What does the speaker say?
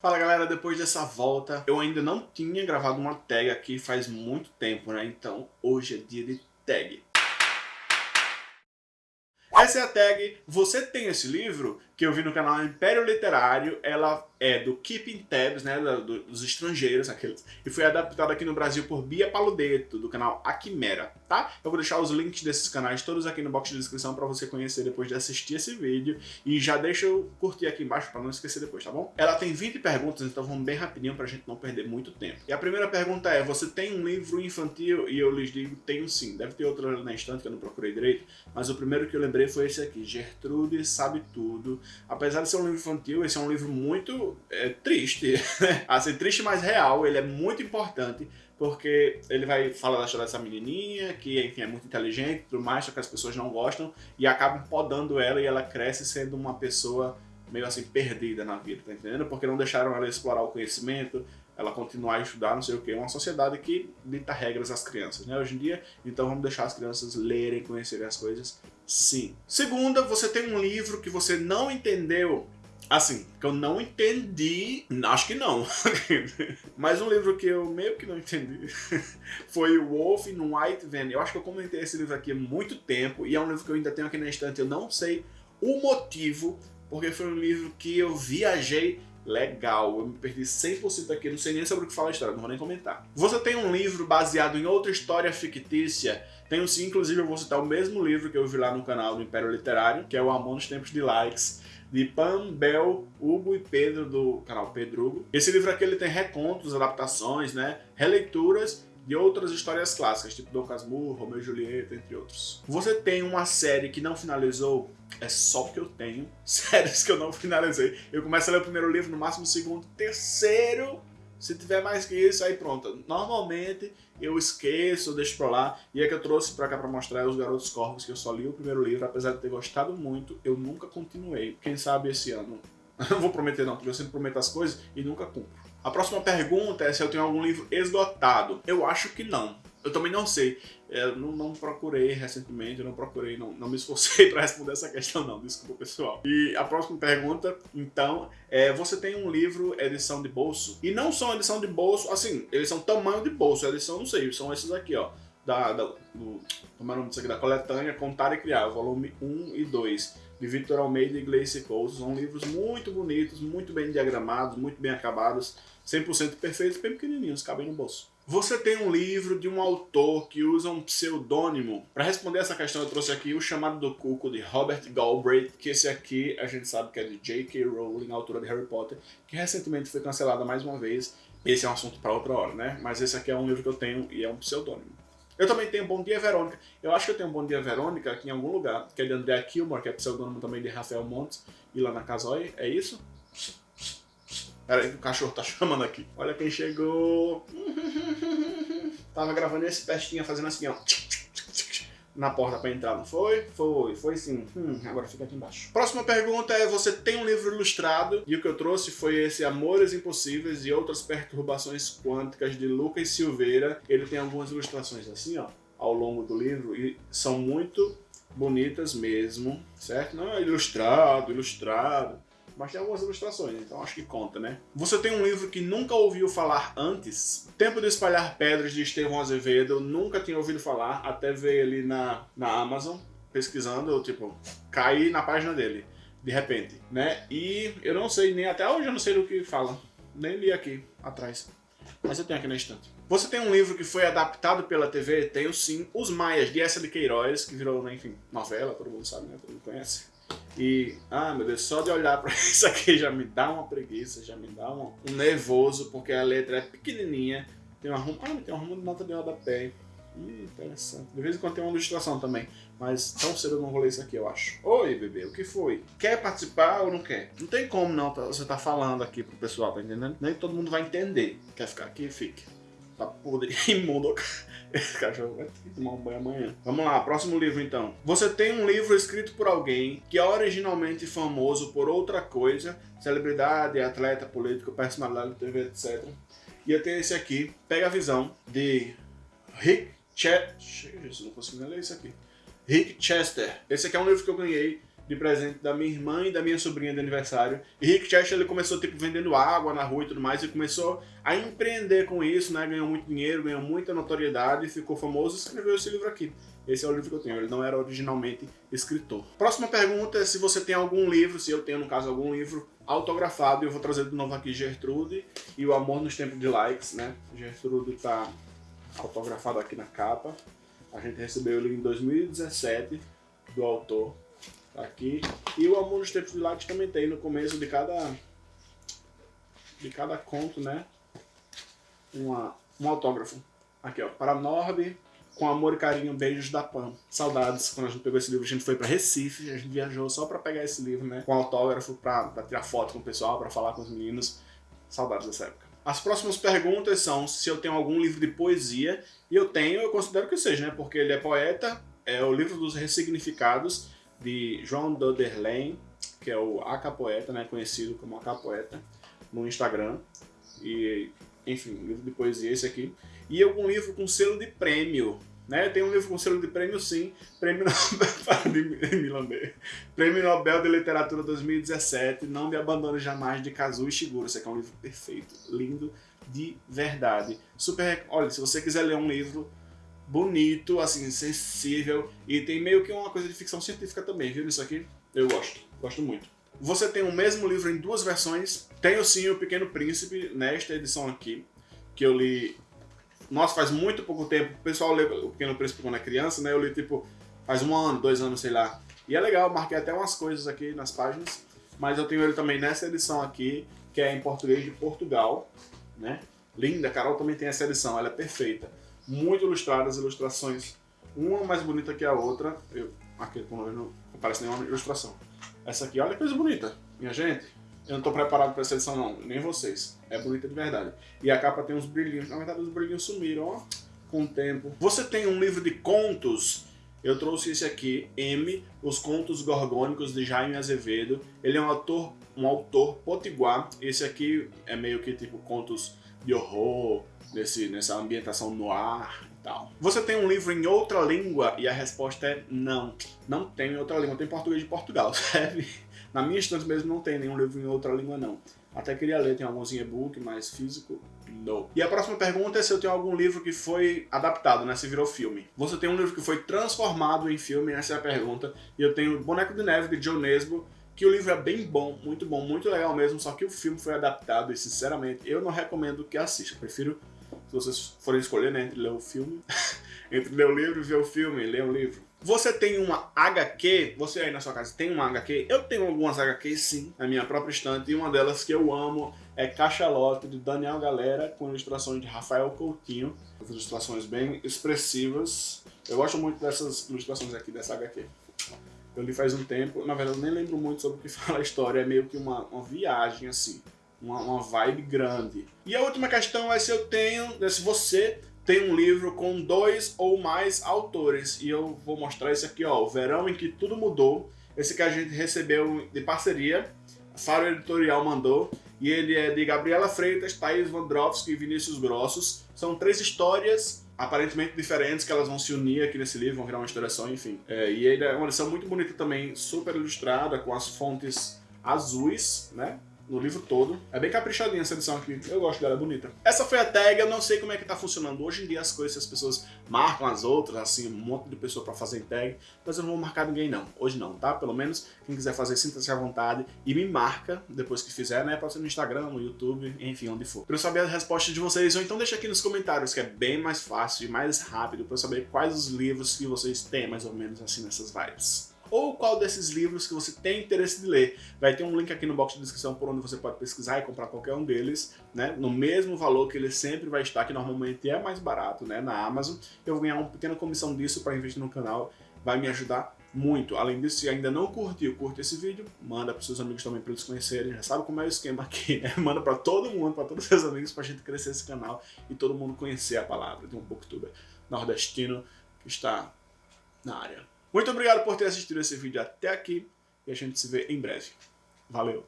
Fala galera, depois dessa volta, eu ainda não tinha gravado uma tag aqui faz muito tempo, né? Então hoje é dia de tag. Essa é a tag Você Tem Esse Livro? Que eu vi no canal Império Literário, ela é do Keeping Tabs, né, dos estrangeiros, aqueles, e foi adaptada aqui no Brasil por Bia Paludeto, do canal Aquimera, tá? Eu vou deixar os links desses canais todos aqui no box de descrição para você conhecer depois de assistir esse vídeo, e já deixa eu curtir aqui embaixo para não esquecer depois, tá bom? Ela tem 20 perguntas, então vamos bem rapidinho pra gente não perder muito tempo. E a primeira pergunta é, você tem um livro infantil? E eu lhes digo, tenho sim. Deve ter outro na estante que eu não procurei direito, mas o primeiro que eu lembrei foi esse aqui, Gertrude Sabe Tudo, apesar de ser um livro infantil, esse é um livro muito é, triste, assim, triste mas real, ele é muito importante, porque ele vai falar da história dessa menininha, que enfim, é muito inteligente tudo mais, só que as pessoas não gostam, e acabam podando ela e ela cresce sendo uma pessoa meio assim perdida na vida, tá entendendo? Porque não deixaram ela explorar o conhecimento, ela continuar a estudar, não sei o que, uma sociedade que dita regras às crianças, né, hoje em dia, então vamos deixar as crianças lerem, conhecerem as coisas, sim. Segunda, você tem um livro que você não entendeu, assim, que eu não entendi, acho que não, mas um livro que eu meio que não entendi foi Wolf in White Van, eu acho que eu comentei esse livro aqui há muito tempo, e é um livro que eu ainda tenho aqui na estante, eu não sei o motivo, porque foi um livro que eu viajei legal, eu me perdi 100% aqui, não sei nem sobre o que fala a história, não vou nem comentar. Você tem um livro baseado em outra história fictícia? Tenho sim, inclusive eu vou citar o mesmo livro que eu vi lá no canal do Império Literário, que é o Amor nos Tempos de Likes, de Pam, Bel, Hugo e Pedro do canal Pedrugo. Esse livro aqui ele tem recontos, adaptações, né, releituras de outras histórias clássicas, tipo Dom Casmurro, Romeu e Julieta, entre outros. Você tem uma série que não finalizou? É só porque eu tenho séries que eu não finalizei. Eu começo a ler o primeiro livro, no máximo o segundo, terceiro, se tiver mais que isso, aí pronto. Normalmente eu esqueço, deixo pra lá. E é que eu trouxe pra cá pra mostrar os Garotos Corvos, que eu só li o primeiro livro, apesar de ter gostado muito, eu nunca continuei. Quem sabe esse ano. Não vou prometer não, porque eu sempre prometo as coisas e nunca cumpro. A próxima pergunta é se eu tenho algum livro esgotado. Eu acho que não. Eu também não sei. Eu não, não procurei recentemente, não procurei, não, não me esforcei para responder essa questão não, desculpa pessoal. E a próxima pergunta, então, é você tem um livro edição de bolso? E não são edição de bolso, assim, eles são tamanho de bolso, edição não sei, são esses aqui, ó. Da, da, do, como é o nome disso aqui? Da coletânea Contar e Criar, volume 1 e 2 de Victor Almeida e Gleice Coase. São livros muito bonitos, muito bem diagramados, muito bem acabados, 100% perfeitos, bem pequenininhos, cabem no bolso. Você tem um livro de um autor que usa um pseudônimo. Para responder essa questão, eu trouxe aqui o Chamado do Cuco, de Robert Galbraith, que esse aqui a gente sabe que é de J.K. Rowling, autora de Harry Potter, que recentemente foi cancelada mais uma vez. Esse é um assunto para outra hora, né? Mas esse aqui é um livro que eu tenho e é um pseudônimo. Eu também tenho Bom Dia Verônica. Eu acho que eu tenho Bom Dia Verônica aqui em algum lugar, que é de Andrea Kilmore, que é pseudônimo também de Rafael Montes, e lá na Casói. É isso? Pera aí o cachorro tá chamando aqui. Olha quem chegou. Tava gravando esse pestinha fazendo assim, ó na porta para entrar, não foi? Foi, foi sim. Hum, agora fica aqui embaixo. Próxima pergunta é, você tem um livro ilustrado? E o que eu trouxe foi esse Amores Impossíveis e Outras Perturbações Quânticas de Lucas Silveira. Ele tem algumas ilustrações assim, ó, ao longo do livro e são muito bonitas mesmo, certo? Não é ilustrado, ilustrado mas tem algumas ilustrações, então acho que conta, né? Você tem um livro que nunca ouviu falar antes? Tempo de Espalhar Pedras, de Estevão Azevedo, eu nunca tinha ouvido falar, até ver ali na, na Amazon, pesquisando, eu, tipo, caí na página dele, de repente, né? E eu não sei, nem até hoje eu não sei do que fala, nem li aqui atrás, mas eu tenho aqui na estante. Você tem um livro que foi adaptado pela TV? Tenho sim, Os Maias, de Essa de Queiroz, que virou, né, enfim, novela, todo mundo sabe, né? Todo mundo conhece. E, ah meu Deus, só de olhar para isso aqui já me dá uma preguiça, já me dá um, um nervoso, porque a letra é pequenininha, tem uma rumo, ah, tem uma rumo de nota de rodapé. Hum, interessante. De vez em quando tem uma ilustração também, mas tão cedo eu não vou ler isso aqui, eu acho. Oi, bebê, o que foi? Quer participar ou não quer? Não tem como não, tá, você tá falando aqui pro pessoal, tá entendendo? Nem todo mundo vai entender. Quer ficar aqui? Fique. Tá podre, imundo. Esse cachorro vai ter que tomar um banho amanhã. Vamos lá, próximo livro então. Você tem um livro escrito por alguém que é originalmente famoso por outra coisa, celebridade, atleta, político, personalidade de TV, etc. E eu tenho esse aqui, Pega a Visão, de Rick Chester. Não consigo nem ler isso aqui. Rick Chester. Esse aqui é um livro que eu ganhei de presente da minha irmã e da minha sobrinha de aniversário. E Rick Chester ele começou tipo vendendo água na rua e tudo mais e começou a empreender com isso, né? Ganhou muito dinheiro, ganhou muita notoriedade, ficou famoso e escreveu esse livro aqui. Esse é o livro que eu tenho, ele não era originalmente escritor. Próxima pergunta é se você tem algum livro, se eu tenho no caso algum livro autografado, eu vou trazer de novo aqui Gertrude e O Amor nos Tempos de Likes, né? Gertrude tá autografado aqui na capa. A gente recebeu ele em 2017 do autor aqui. E o Amor nos Tempos de Light também tem no começo de cada de cada conto, né? Uma, um autógrafo. Aqui, ó. Para Norbe, com amor e carinho, beijos da Pam. Saudades, quando a gente pegou esse livro, a gente foi para Recife, a gente viajou só para pegar esse livro, né? Com autógrafo, para tirar foto com o pessoal, para falar com os meninos. Saudades dessa época. As próximas perguntas são se eu tenho algum livro de poesia, e eu tenho, eu considero que seja, né? Porque ele é poeta, é o livro dos ressignificados, de João Doderlein, que é o Acapoeta, né, conhecido como Acapoeta, no Instagram. E, enfim, livro de poesia esse aqui. E algum livro com selo de prêmio. Né? Tem um livro com selo de prêmio, sim. Prêmio Nobel, de prêmio Nobel de Literatura 2017. Não me abandone jamais, de Kazuo Ishiguro. Esse aqui é um livro perfeito, lindo, de verdade. Super. Olha, se você quiser ler um livro bonito, assim, sensível, e tem meio que uma coisa de ficção científica também, viu? Isso aqui eu gosto, gosto muito. Você tem o mesmo livro em duas versões. Tenho sim o Pequeno Príncipe, nesta edição aqui, que eu li... Nossa, faz muito pouco tempo. O pessoal lê o Pequeno Príncipe quando é criança, né? Eu li, tipo, faz um ano, dois anos, sei lá. E é legal, marquei até umas coisas aqui nas páginas. Mas eu tenho ele também nessa edição aqui, que é em português de Portugal, né? Linda, Carol também tem essa edição, ela é perfeita muito ilustradas, ilustrações uma mais bonita que a outra. Eu, aqui não aparece nenhuma ilustração. Essa aqui, olha que coisa bonita, minha gente. Eu não estou preparado para essa edição não, nem vocês. É bonita de verdade. E a capa tem uns brilhinhos, na verdade os brilhinhos sumiram, ó, com o tempo. Você tem um livro de contos eu trouxe esse aqui, M, Os Contos Gorgônicos de Jaime Azevedo. Ele é um autor, um autor potiguar. Esse aqui é meio que tipo contos de horror, nessa ambientação no ar e tal. Você tem um livro em outra língua? E a resposta é não. Não tem em outra língua, tem português de Portugal? Na minha estante mesmo não tem nenhum livro em outra língua não. Até queria ler, tem alguns em e-book, mas físico, não. E a próxima pergunta é se eu tenho algum livro que foi adaptado, né? Se virou filme. Você tem um livro que foi transformado em filme? Essa é a pergunta. E eu tenho Boneco de Neve, de John Nesbo, que o livro é bem bom, muito bom, muito legal mesmo, só que o filme foi adaptado e, sinceramente, eu não recomendo que assista. Prefiro se vocês forem escolher, né, entre ler o filme, entre ler o livro e ver o filme, ler o livro. Você tem uma HQ, você aí na sua casa tem uma HQ? Eu tenho algumas HQs sim, na minha própria estante, e uma delas que eu amo é Cachalote, de Daniel Galera, com ilustrações de Rafael Coutinho. Ilustrações bem expressivas. Eu gosto muito dessas ilustrações aqui, dessa HQ. Eu li faz um tempo, na verdade eu nem lembro muito sobre o que fala a história, é meio que uma, uma viagem assim uma, uma vibe grande. E a última questão é se eu tenho, né, se você tem um livro com dois ou mais autores. E eu vou mostrar esse aqui, ó, O Verão em que Tudo Mudou. Esse que a gente recebeu de parceria, Faro Editorial mandou. E ele é de Gabriela Freitas, Thaís Vandrovski e Vinícius Grossos. São três histórias aparentemente diferentes que elas vão se unir aqui nesse livro, vão virar uma história só, enfim. É, e ele é uma edição muito bonita também, super ilustrada, com as fontes azuis, né? No livro todo. É bem caprichadinha essa edição aqui, eu gosto dela, é bonita. Essa foi a tag, eu não sei como é que tá funcionando hoje em dia as coisas, as pessoas marcam as outras, assim, um monte de pessoa pra fazer tag, mas eu não vou marcar ninguém não, hoje não, tá? Pelo menos quem quiser fazer, sinta-se à vontade e me marca depois que fizer, né? Pode ser no Instagram, no YouTube, enfim, onde for. Pra eu saber as respostas de vocês, ou então deixa aqui nos comentários, que é bem mais fácil e mais rápido, pra eu saber quais os livros que vocês têm, mais ou menos assim, nessas vibes ou qual desses livros que você tem interesse de ler. Vai ter um link aqui no box de descrição por onde você pode pesquisar e comprar qualquer um deles, né, no mesmo valor que ele sempre vai estar, que normalmente é mais barato, né, na Amazon. Eu vou ganhar uma pequena comissão disso para investir no canal, vai me ajudar muito. Além disso, se ainda não curtiu, curte esse vídeo, manda para seus amigos também para eles conhecerem, já sabe como é o esquema aqui, né? Manda para todo mundo, para todos os seus amigos, para a gente crescer esse canal e todo mundo conhecer a palavra de um booktuber nordestino que está na área. Muito obrigado por ter assistido esse vídeo até aqui e a gente se vê em breve. Valeu!